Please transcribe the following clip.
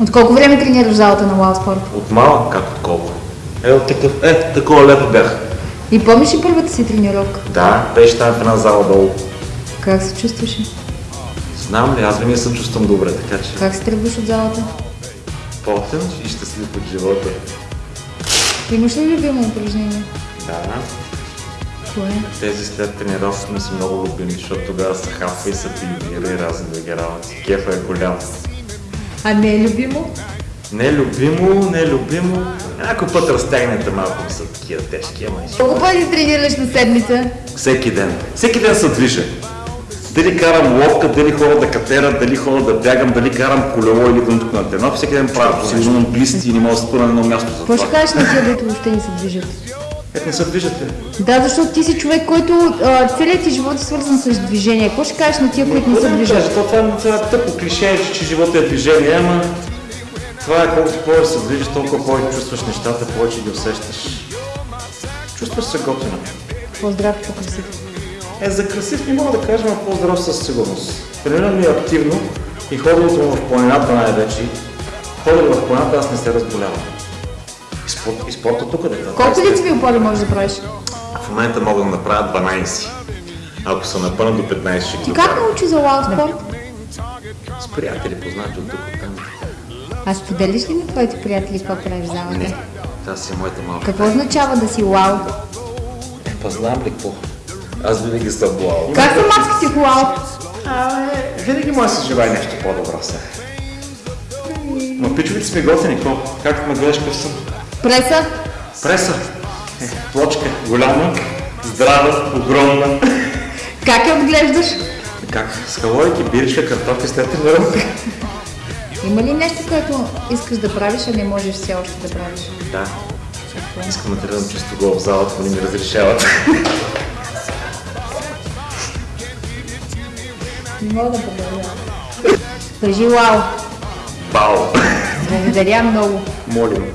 От колко време тренираш залата на Уау Спорт? От малък, как от колко. Е, от такъв, е, такова лето бях. И помниш ли първата си тренировка? Да, беше там в една зала долу. Как се чувстваше? Знам ли, аз винаги се чувствам добре, така че Как се тръгваш от залата? потен и щастлив от живота. Имаш ли любимо упражнение? Да, Кое? тези след тренировки ми са много любими, защото тогава се хапва и се пилира и разни други работи. Кефа е голям. А не е любимо? Не е любимо, не е любимо. Някой път разтягнете малко са такива тежки, ама и Колко пъти тренираш на седмица? Всеки ден. Всеки ден се движа. Дали карам ловка, дали хора да катера, дали хора да бягам, дали карам колело или тук на терно. Всеки ден правя сигурно имам глисти и не мога да спра на едно място за Какво ще това. кажеш на тия, които въобще не се движат? Ето не се движате. Да, защото ти си човек, който а, целият ти живот е свързан с движение. Какво ще кажеш на тия, които не се движат? То това, това е тъпо клише, че, че животът е движение, ама това е колкото повече се движиш, толкова повече чувстваш нещата, повече ги усещаш. Чувстваш се готино. По-здрав, по-красив. Е, за красив не мога да кажем, а по-здрав със сигурност. Тренирам ми активно и ходенето му в планината най-вече. Ходене в планината аз не се разболявам. И, спорт, и спорта тук да Колко лицеви опори можеш да правиш? В момента мога да направя 12. Ако съм напълно до 15 ще ги Ти как научи за Уау Спорт? С приятели, познати от тук, от там. А споделиш ли на твоите приятели какво правиш залата? Не, тази си е моята малка. Какво означава да си Уау? Е, па знам ли какво? Аз винаги съм блал. Как са маските в Уау? Абе, винаги може да се желая нещо по-добро сега. Но пичовите сме готини, какво? Как ме гледаш къв съм? Преса? Преса. Е, плочка, голяма, здрава, огромна. Как я отглеждаш? Как? С калорики, биричка, картофи след тренировка. Има ли нещо, което искаш да правиш, а не можеш все още да правиш? Да. Искам да тренирам чисто гол в залата, но не ми разрешават. Не мога да продължавам. Кажи Уау! Бау! Благодаря много. Молим.